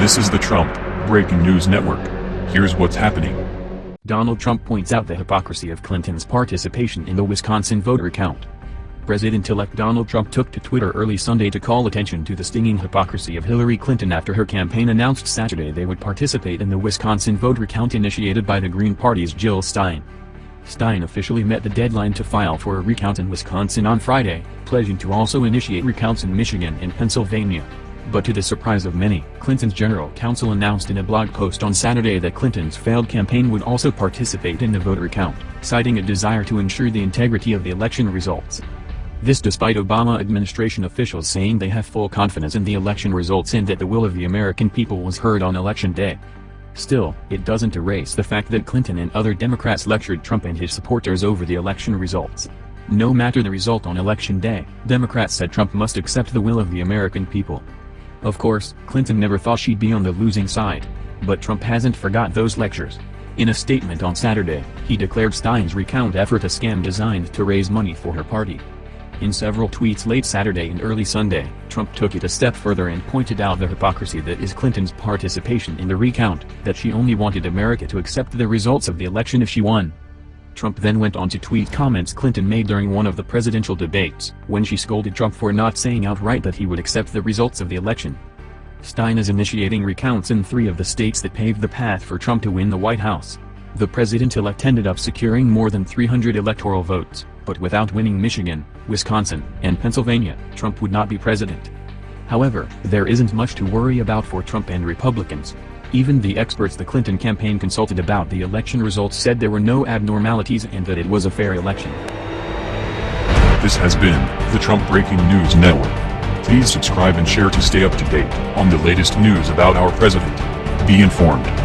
This is the Trump Breaking News Network. Here's what's happening. Donald Trump points out the hypocrisy of Clinton's participation in the Wisconsin voter count. President-elect Donald Trump took to Twitter early Sunday to call attention to the stinging hypocrisy of Hillary Clinton after her campaign announced Saturday they would participate in the Wisconsin voter count initiated by the Green Party's Jill Stein. Stein officially met the deadline to file for a recount in Wisconsin on Friday, pledging to also initiate recounts in Michigan and Pennsylvania. But to the surprise of many, Clinton's general counsel announced in a blog post on Saturday that Clinton's failed campaign would also participate in the voter count, citing a desire to ensure the integrity of the election results. This despite Obama administration officials saying they have full confidence in the election results and that the will of the American people was heard on election day. Still, it doesn't erase the fact that Clinton and other Democrats lectured Trump and his supporters over the election results. No matter the result on election day, Democrats said Trump must accept the will of the American people. Of course, Clinton never thought she'd be on the losing side. But Trump hasn't forgot those lectures. In a statement on Saturday, he declared Stein's recount effort a scam designed to raise money for her party. In several tweets late Saturday and early Sunday, Trump took it a step further and pointed out the hypocrisy that is Clinton's participation in the recount, that she only wanted America to accept the results of the election if she won. Trump then went on to tweet comments Clinton made during one of the presidential debates, when she scolded Trump for not saying outright that he would accept the results of the election. Stein is initiating recounts in three of the states that paved the path for Trump to win the White House. The president-elect ended up securing more than 300 electoral votes, but without winning Michigan, Wisconsin, and Pennsylvania, Trump would not be president. However, there isn't much to worry about for Trump and Republicans. Even the experts the Clinton campaign consulted about the election results said there were no abnormalities and that it was a fair election. This has been the Trump Breaking News Network. Please subscribe and share to stay up to date on the latest news about our president. Be informed.